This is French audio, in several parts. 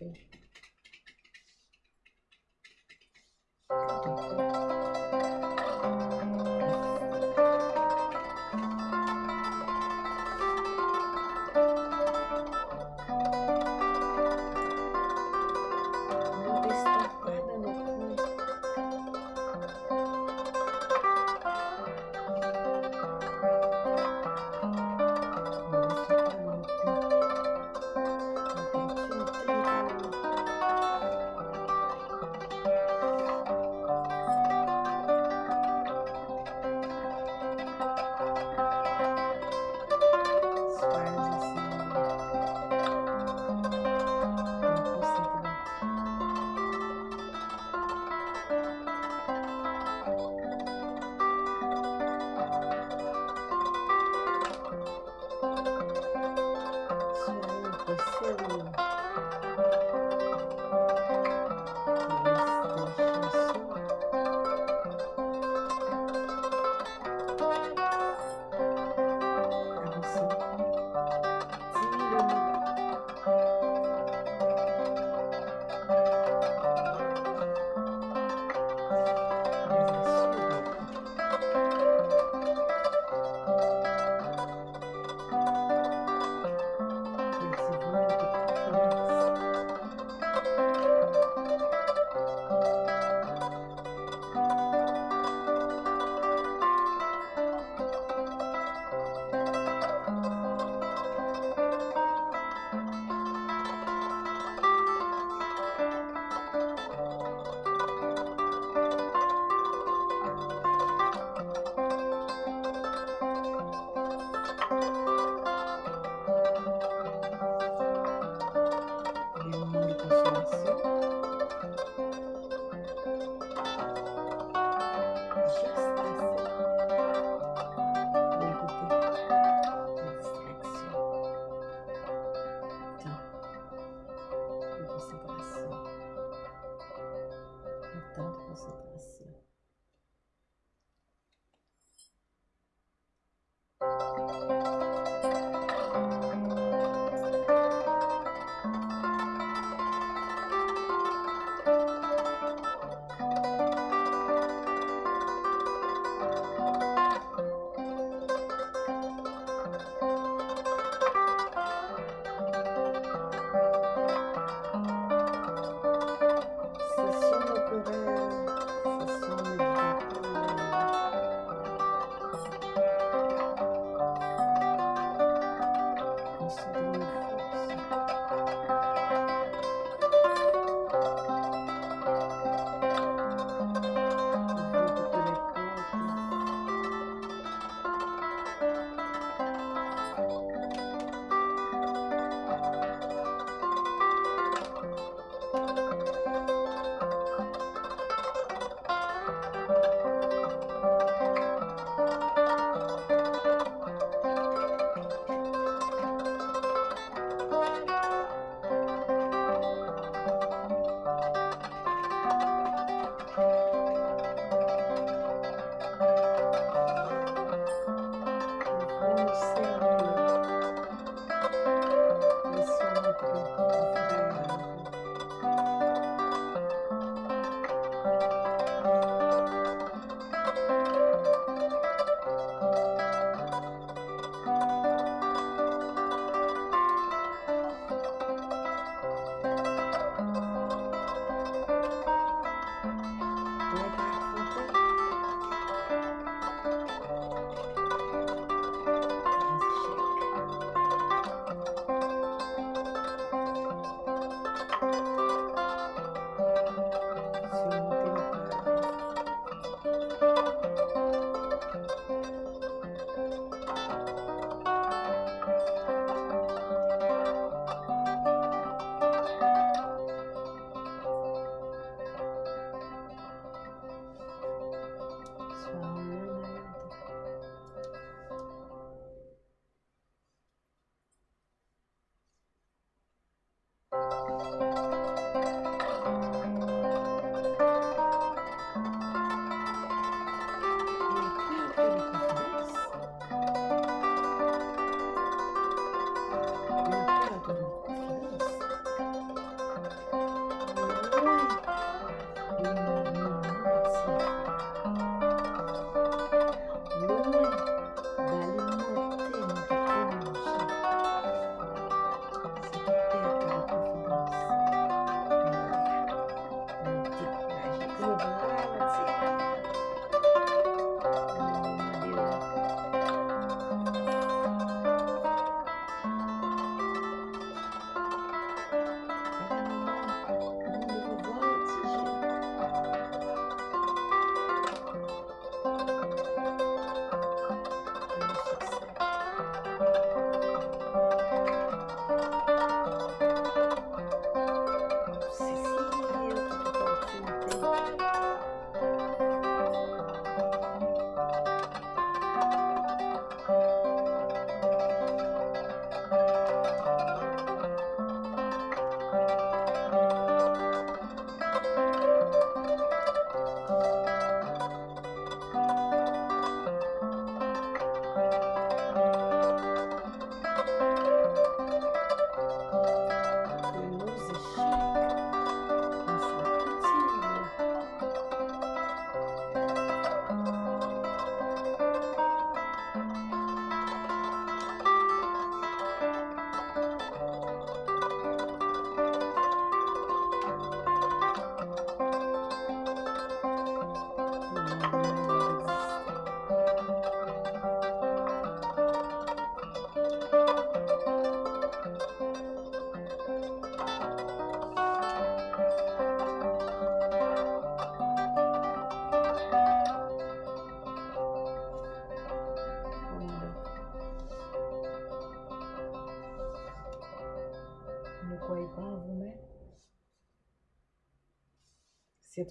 everything.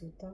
medo, tá?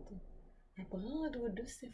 tudo. A banda do céu.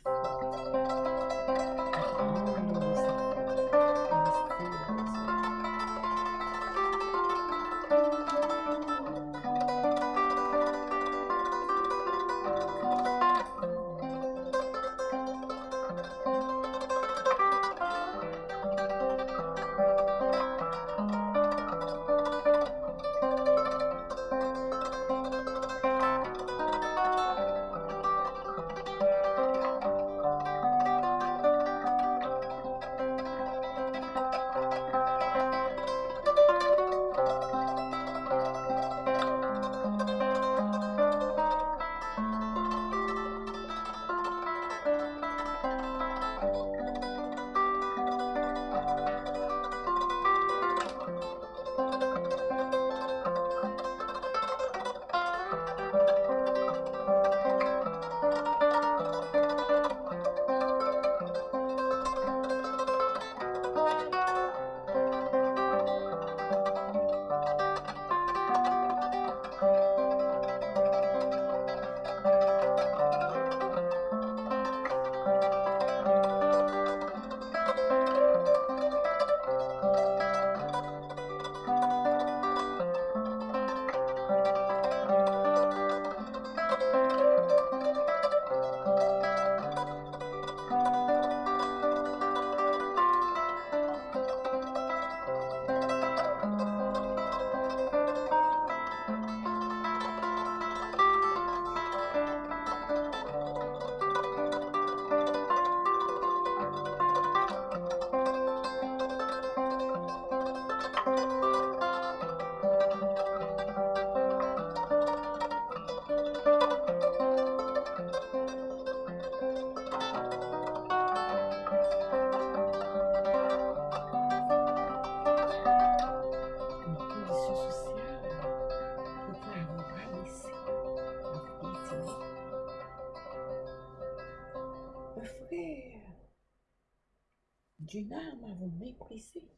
D'une arme à vous mépriser.